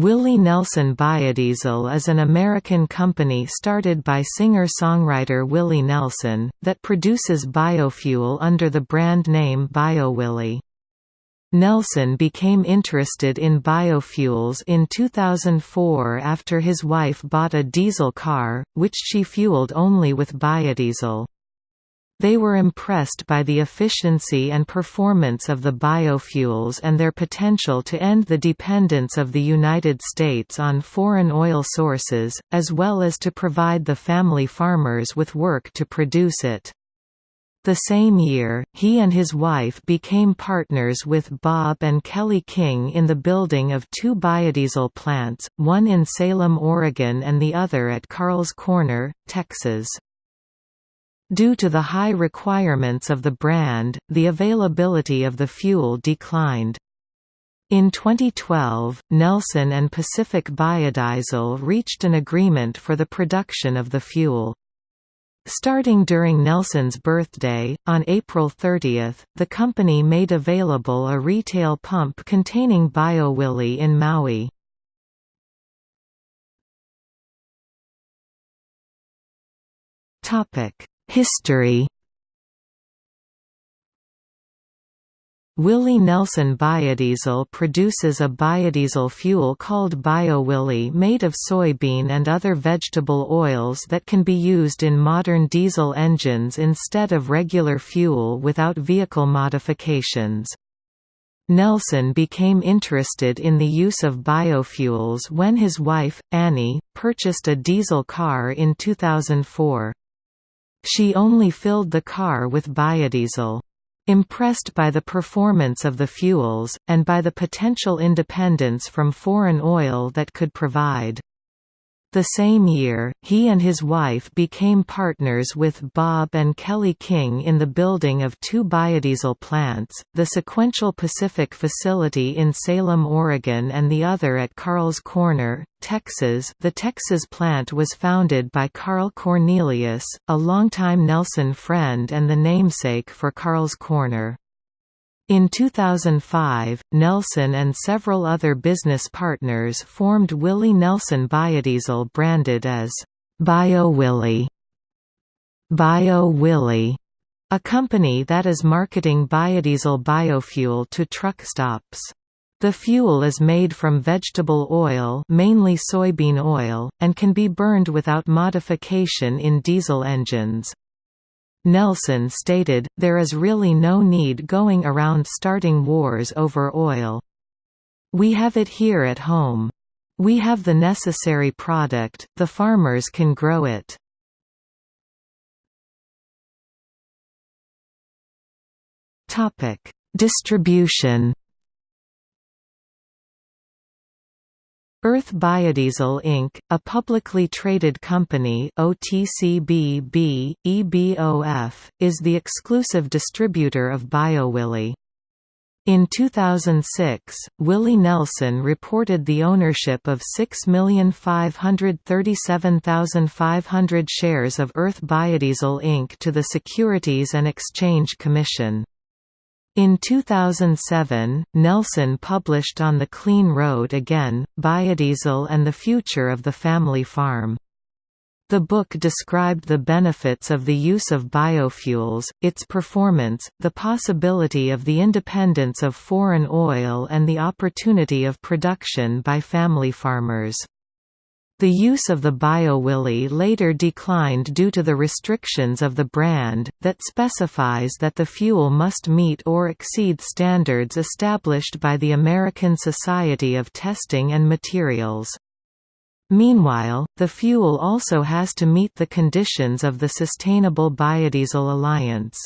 Willie Nelson Biodiesel is an American company started by singer-songwriter Willie Nelson, that produces biofuel under the brand name BioWillie. Nelson became interested in biofuels in 2004 after his wife bought a diesel car, which she fueled only with biodiesel. They were impressed by the efficiency and performance of the biofuels and their potential to end the dependence of the United States on foreign oil sources, as well as to provide the family farmers with work to produce it. The same year, he and his wife became partners with Bob and Kelly King in the building of two biodiesel plants, one in Salem, Oregon and the other at Carl's Corner, Texas. Due to the high requirements of the brand, the availability of the fuel declined. In 2012, Nelson and Pacific Biodiesel reached an agreement for the production of the fuel. Starting during Nelson's birthday, on April 30, the company made available a retail pump containing BioWillie in Maui. Topic: History Willie Nelson Biodiesel produces a biodiesel fuel called BioWillie made of soybean and other vegetable oils that can be used in modern diesel engines instead of regular fuel without vehicle modifications. Nelson became interested in the use of biofuels when his wife, Annie, purchased a diesel car in 2004. She only filled the car with biodiesel. Impressed by the performance of the fuels, and by the potential independence from foreign oil that could provide. The same year, he and his wife became partners with Bob and Kelly King in the building of two biodiesel plants, the Sequential Pacific facility in Salem, Oregon and the other at Carl's Corner, Texas. The Texas plant was founded by Carl Cornelius, a longtime Nelson friend and the namesake for Carl's Corner. In 2005, Nelson and several other business partners formed Willie Nelson Biodiesel branded as BioWillie. BioWillie, a company that is marketing biodiesel biofuel to truck stops. The fuel is made from vegetable oil mainly soybean oil, and can be burned without modification in diesel engines. Nelson stated, there is really no need going around starting wars over oil. We have it here at home. We have the necessary product, the farmers can grow it. Distribution Earth Biodiesel Inc., a publicly traded company OTCBB, EBOF, is the exclusive distributor of BioWillie. In 2006, Willie Nelson reported the ownership of 6,537,500 shares of Earth Biodiesel Inc. to the Securities and Exchange Commission. In 2007, Nelson published On the Clean Road Again, Biodiesel and the Future of the Family Farm. The book described the benefits of the use of biofuels, its performance, the possibility of the independence of foreign oil and the opportunity of production by family farmers. The use of the BioWillie later declined due to the restrictions of the brand, that specifies that the fuel must meet or exceed standards established by the American Society of Testing and Materials. Meanwhile, the fuel also has to meet the conditions of the Sustainable Biodiesel Alliance.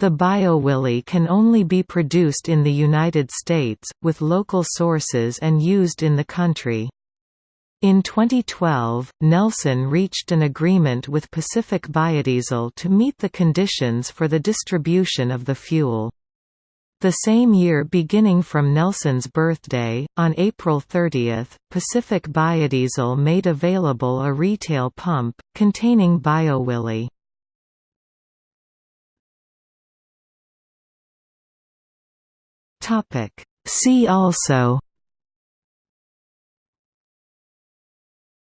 The BioWillie can only be produced in the United States, with local sources and used in the country. In 2012, Nelson reached an agreement with Pacific Biodiesel to meet the conditions for the distribution of the fuel. The same year beginning from Nelson's birthday, on April 30, Pacific Biodiesel made available a retail pump, containing BioWillie. See also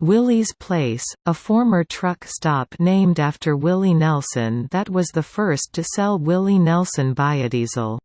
Willie's Place, a former truck stop named after Willie Nelson that was the first to sell Willie Nelson biodiesel.